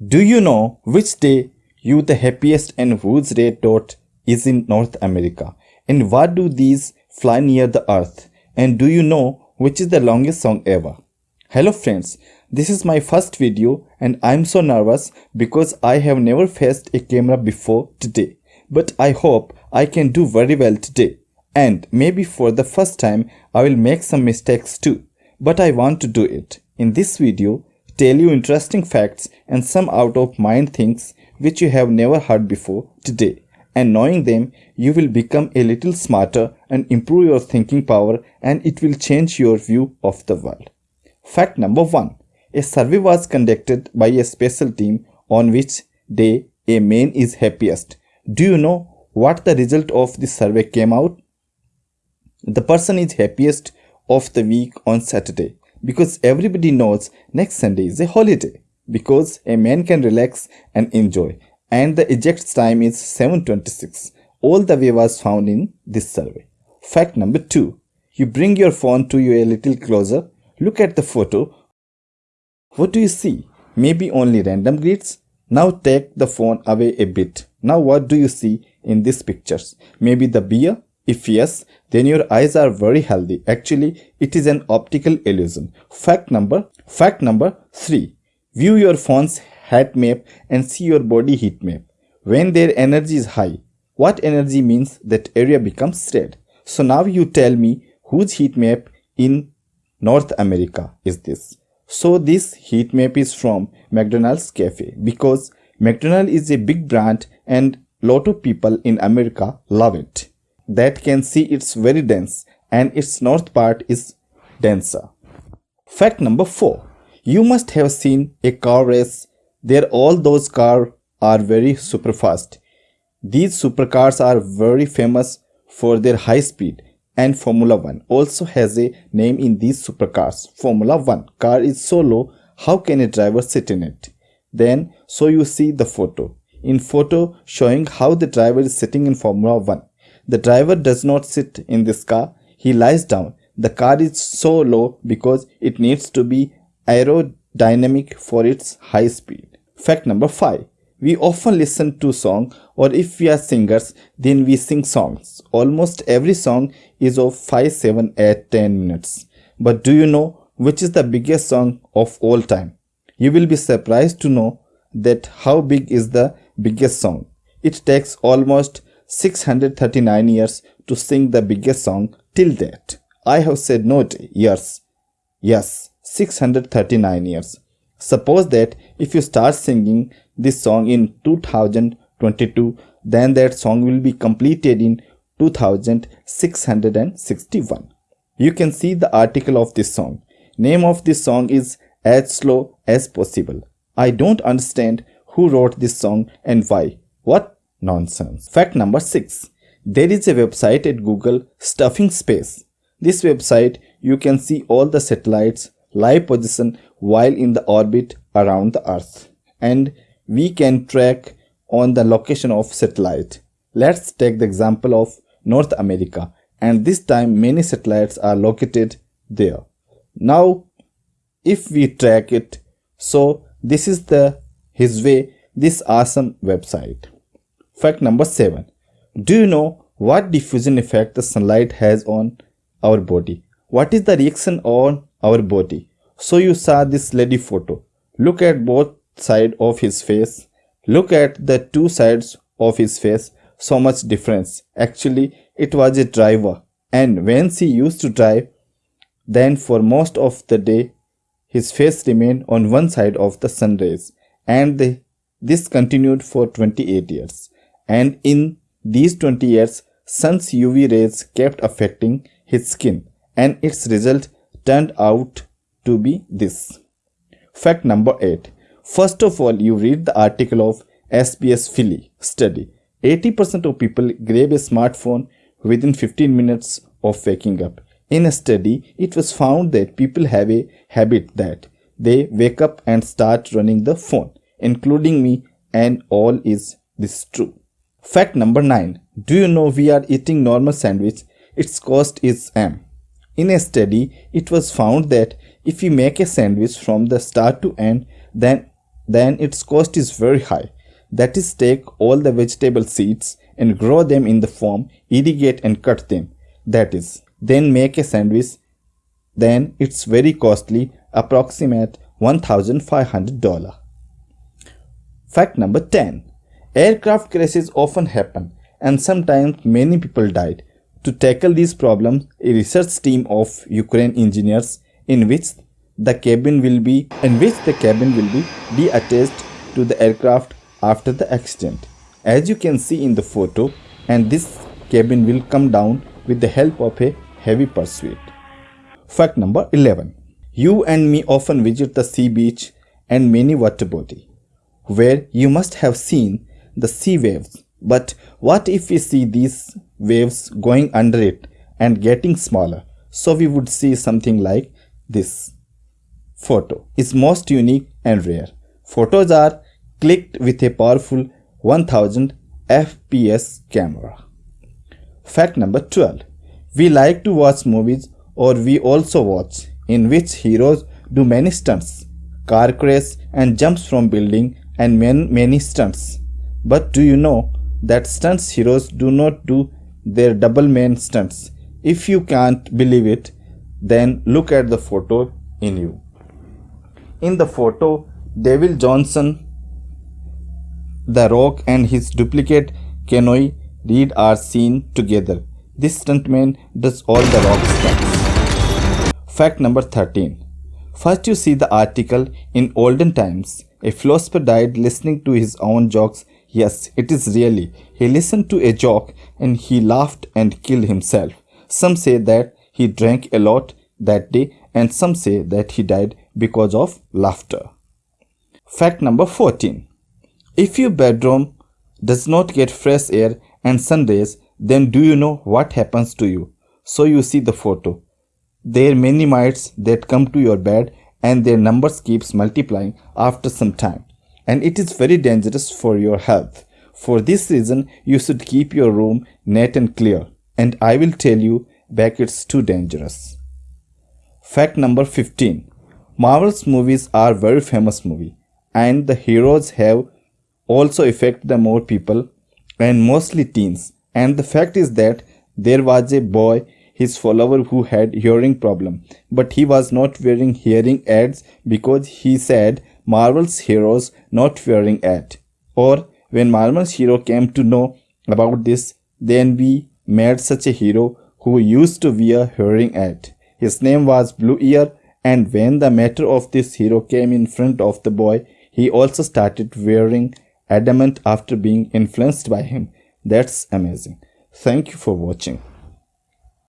Do you know which day you the happiest and whose red dot is in North America? And what do these fly near the earth? And do you know which is the longest song ever? Hello friends, this is my first video and I'm so nervous because I have never faced a camera before today. But I hope I can do very well today. And maybe for the first time I will make some mistakes too. But I want to do it. In this video, tell you interesting facts and some out of mind things which you have never heard before today. And knowing them, you will become a little smarter and improve your thinking power and it will change your view of the world. Fact number 1. A survey was conducted by a special team on which day a man is happiest. Do you know what the result of this survey came out? The person is happiest of the week on Saturday because everybody knows next Sunday is a holiday because a man can relax and enjoy and the eject time is 7.26. All the way was found in this survey. Fact number 2. You bring your phone to you a little closer, look at the photo. What do you see? Maybe only random grids? Now take the phone away a bit. Now what do you see in these pictures? Maybe the beer? If yes, then your eyes are very healthy. Actually, it is an optical illusion. Fact number, fact number 3. View your phone's heat map and see your body heat map. When their energy is high, what energy means that area becomes red. So now you tell me whose heat map in North America is this. So this heat map is from McDonald's Cafe because McDonald's is a big brand and lot of people in America love it that can see it's very dense and its north part is denser. Fact number 4. You must have seen a car race. There all those cars are very super fast. These supercars are very famous for their high speed and Formula 1 also has a name in these supercars. Formula 1 car is so low, how can a driver sit in it? Then, so you see the photo. In photo showing how the driver is sitting in Formula 1. The driver does not sit in this car, he lies down. The car is so low because it needs to be aerodynamic for its high speed. Fact number 5. We often listen to song or if we are singers then we sing songs. Almost every song is of 5, 7, 8, 10 minutes. But do you know which is the biggest song of all time? You will be surprised to know that how big is the biggest song. It takes almost 639 years to sing the biggest song till date. I have said not years. Yes, 639 years. Suppose that if you start singing this song in 2022, then that song will be completed in 2661. You can see the article of this song. Name of this song is As Slow as Possible. I don't understand who wrote this song and why. What Nonsense. Fact number 6. There is a website at Google Stuff in Space. This website you can see all the satellites live position while in the orbit around the earth and we can track on the location of satellite. Let's take the example of North America and this time many satellites are located there. Now if we track it so this is the his way this awesome website. Fact number 7. Do you know what diffusion effect the sunlight has on our body? What is the reaction on our body? So you saw this lady photo. Look at both side of his face. Look at the two sides of his face. So much difference. Actually, it was a driver. And when she used to drive, then for most of the day, his face remained on one side of the sun rays. And this continued for 28 years and in these 20 years sun's UV rays kept affecting his skin and its result turned out to be this. Fact number 8. First of all, you read the article of SBS Philly study. 80% of people grab a smartphone within 15 minutes of waking up. In a study, it was found that people have a habit that they wake up and start running the phone, including me, and all is this true. Fact number 9. Do you know we are eating normal sandwich? Its cost is M. In a study, it was found that if you make a sandwich from the start to end, then then its cost is very high. That is take all the vegetable seeds and grow them in the farm, irrigate and cut them. That is, then make a sandwich. Then it's very costly, approximate $1,500. Fact number 10. Aircraft crashes often happen and sometimes many people died. To tackle these problems, a research team of Ukraine engineers in which the cabin will be in which the cabin will be deattached to the aircraft after the accident. As you can see in the photo, and this cabin will come down with the help of a heavy pursuit. Fact number 11. You and me often visit the sea beach and many water body, where you must have seen the sea waves. But what if we see these waves going under it and getting smaller? So we would see something like this. Photo is most unique and rare. Photos are clicked with a powerful 1000 fps camera. Fact number 12. We like to watch movies or we also watch in which heroes do many stunts, car crash and jumps from building and many, many stunts. But do you know that stunts heroes do not do their double main stunts? If you can't believe it, then look at the photo in you. In the photo, Dwayne Johnson, The Rock and his duplicate Kenoi Reeves are seen together. This stuntman does all the rock stunts. Fact number 13. First you see the article in olden times. A philosopher died listening to his own jokes. Yes, it is really. He listened to a joke and he laughed and killed himself. Some say that he drank a lot that day and some say that he died because of laughter. Fact number 14. If your bedroom does not get fresh air and sun rays, then do you know what happens to you? So you see the photo. There are many mites that come to your bed and their numbers keeps multiplying after some time. And it is very dangerous for your health. For this reason, you should keep your room neat and clear. And I will tell you back it's too dangerous. Fact number 15. Marvel's movies are very famous movie and the heroes have also affect the more people and mostly teens. And the fact is that there was a boy, his follower who had hearing problem, but he was not wearing hearing aids because he said Marvel's heroes not wearing ad. Or when Marvel's hero came to know about this, then we made such a hero who used to wear hearing aid. His name was Blue Ear and when the matter of this hero came in front of the boy, he also started wearing adamant after being influenced by him. That's amazing. Thank you for watching.